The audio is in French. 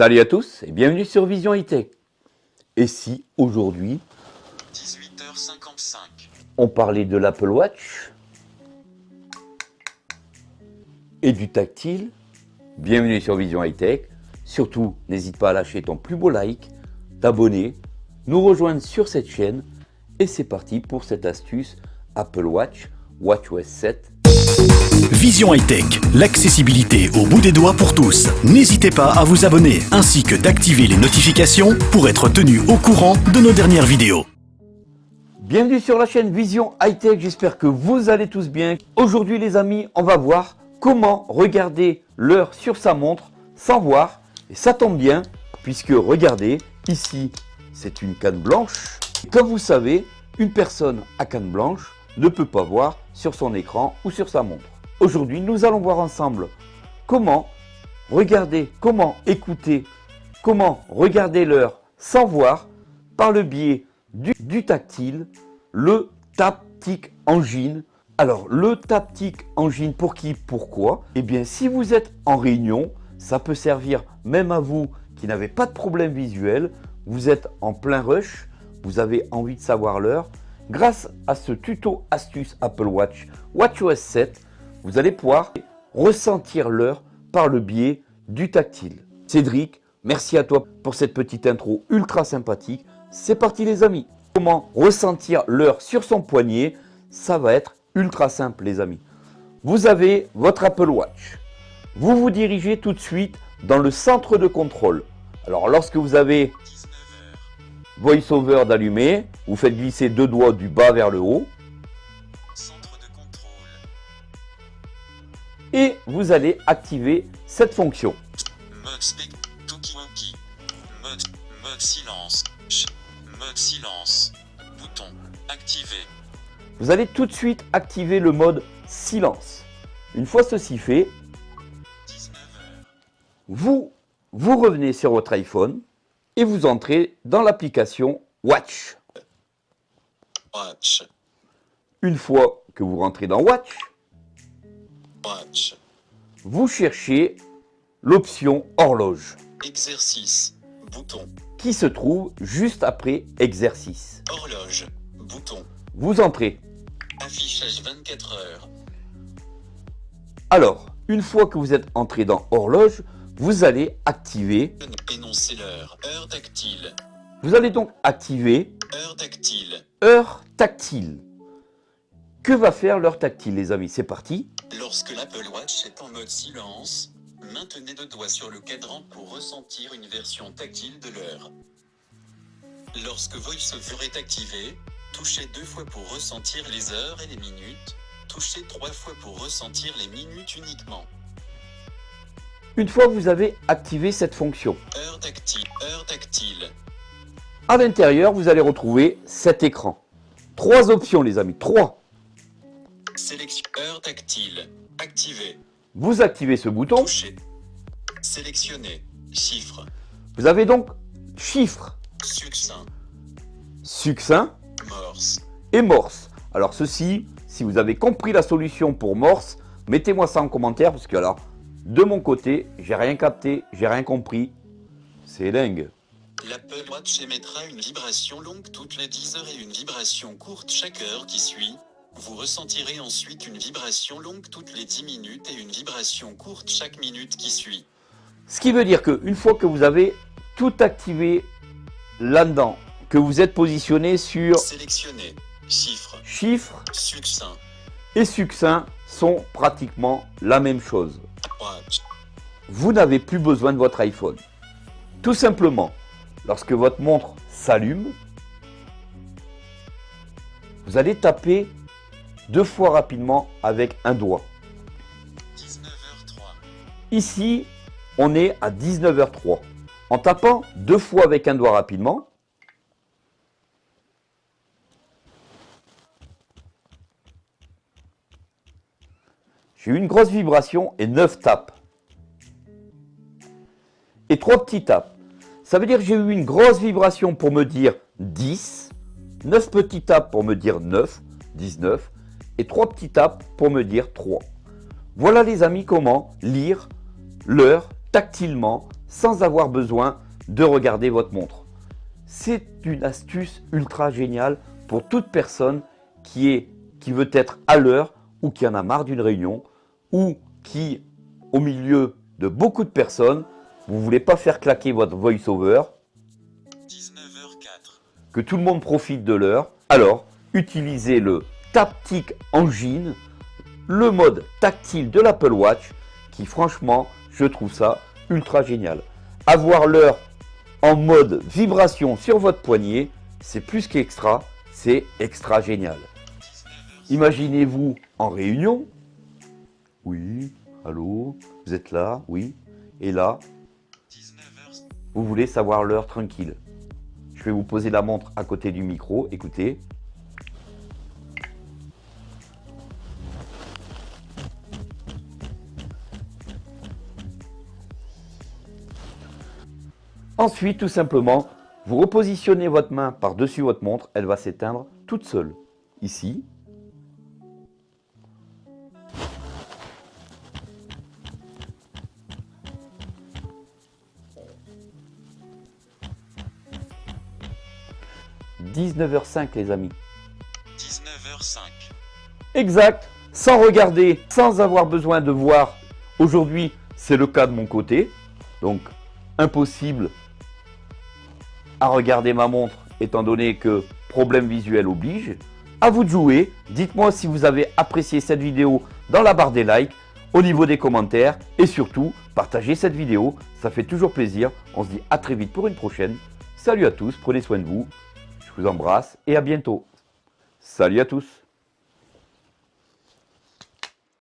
Salut à tous et bienvenue sur Vision Hightech. Et si aujourd'hui, 18h55, on parlait de l'Apple Watch et du tactile, bienvenue sur Vision Hightech. Surtout, n'hésite pas à lâcher ton plus beau like, t'abonner, nous rejoindre sur cette chaîne et c'est parti pour cette astuce Apple Watch WatchOS 7 Vision Hightech, l'accessibilité au bout des doigts pour tous. N'hésitez pas à vous abonner ainsi que d'activer les notifications pour être tenu au courant de nos dernières vidéos. Bienvenue sur la chaîne Vision Hightech, j'espère que vous allez tous bien. Aujourd'hui les amis, on va voir comment regarder l'heure sur sa montre sans voir. Et ça tombe bien, puisque regardez, ici c'est une canne blanche. comme vous savez, une personne à canne blanche ne peut pas voir sur son écran ou sur sa montre. Aujourd'hui, nous allons voir ensemble comment regarder, comment écouter, comment regarder l'heure sans voir par le biais du, tactile, le Taptic Engine. Alors, le Taptic Engine, pour qui, pourquoi? Eh bien, si vous êtes en réunion, ça peut servir même à vous qui n'avez pas de problème visuel, vous êtes en plein rush, vous avez envie de savoir l'heure. Grâce à ce tuto astuce Apple Watch WatchOS 7, vous allez pouvoir ressentir l'heure par le biais du tactile. Cédric, merci à toi pour cette petite intro ultra sympathique. C'est parti les amis Comment ressentir l'heure sur son poignet Ça va être ultra simple les amis. Vous avez votre Apple Watch. Vous vous dirigez tout de suite dans le centre de contrôle. Alors lorsque vous avez VoiceOver d'allumer, vous faites glisser deux doigts du bas vers le haut. Et vous allez activer cette fonction. Mode, mode, mode silence, mode silence, bouton activé. Vous allez tout de suite activer le mode silence. Une fois ceci fait, vous, vous revenez sur votre iPhone et vous entrez dans l'application Watch. Watch. Une fois que vous rentrez dans Watch, Watch. Vous cherchez l'option horloge. Exercice. Bouton. Qui se trouve juste après exercice. Horloge. Bouton. Vous entrez. Affichage 24 heures. Alors, une fois que vous êtes entré dans horloge, vous allez activer. Énoncer l'heure. Heure tactile. Vous allez donc activer. Heure tactile. Heure tactile. Que va faire l'heure tactile les amis? C'est parti Lorsque l'Apple Watch est en mode silence, maintenez deux doigts sur le cadran pour ressentir une version tactile de l'heure. Lorsque VoiceOver est activé, touchez deux fois pour ressentir les heures et les minutes, touchez trois fois pour ressentir les minutes uniquement. Une fois que vous avez activé cette fonction, heure tactile, heure tactile. À l'intérieur, vous allez retrouver cet écran. Trois options les amis, trois. Heure tactile. Activé. Vous activez ce bouton. Toucher. Sélectionner. Chiffre. Vous avez donc chiffre. Succinct. Succinct. Morse. Et morse. Alors ceci, si vous avez compris la solution pour morse, mettez-moi ça en commentaire parce que alors, de mon côté, j'ai rien capté, j'ai rien compris. C'est dingue. L'Apple Watch émettra une vibration longue toutes les 10 heures et une vibration courte chaque heure qui suit. Vous ressentirez ensuite une vibration longue toutes les 10 minutes et une vibration courte chaque minute qui suit. Ce qui veut dire qu'une fois que vous avez tout activé là-dedans, que vous êtes positionné sur Sélectionner, chiffre, chiffre succinct et succinct sont pratiquement la même chose. Watch. Vous n'avez plus besoin de votre iPhone. Tout simplement, lorsque votre montre s'allume, vous allez taper deux fois rapidement avec un doigt. 19h03. Ici, on est à 19h03. En tapant deux fois avec un doigt rapidement, j'ai eu une grosse vibration et 9 tapes. Et trois petits tapes. Ça veut dire que j'ai eu une grosse vibration pour me dire 10, 9 petits tapes pour me dire 9, 19, et trois petits tapes pour me dire 3. Voilà les amis comment lire l'heure tactilement sans avoir besoin de regarder votre montre. C'est une astuce ultra géniale pour toute personne qui, est, qui veut être à l'heure ou qui en a marre d'une réunion ou qui, au milieu de beaucoup de personnes, vous ne voulez pas faire claquer votre voice-over, 19h04. que tout le monde profite de l'heure, alors utilisez le Taptic Engine, le mode tactile de l'Apple Watch, qui franchement, je trouve ça ultra génial. Avoir l'heure en mode vibration sur votre poignet, c'est plus qu'extra, c'est extra génial. Imaginez-vous en réunion. Oui, allô, vous êtes là, oui. Et là, 19h. vous voulez savoir l'heure tranquille. Je vais vous poser la montre à côté du micro, écoutez. Ensuite, tout simplement, vous repositionnez votre main par-dessus votre montre, elle va s'éteindre toute seule. Ici. « 19h05 les amis. 19h05. Exact, sans regarder, sans avoir besoin de voir. Aujourd'hui, c'est le cas de mon côté. Donc, impossible à regarder ma montre, étant donné que problème visuel oblige. À vous de jouer. Dites-moi si vous avez apprécié cette vidéo dans la barre des likes, au niveau des commentaires. Et surtout, partagez cette vidéo, ça fait toujours plaisir. On se dit à très vite pour une prochaine. Salut à tous, prenez soin de vous. Je vous embrasse et à bientôt. Salut à tous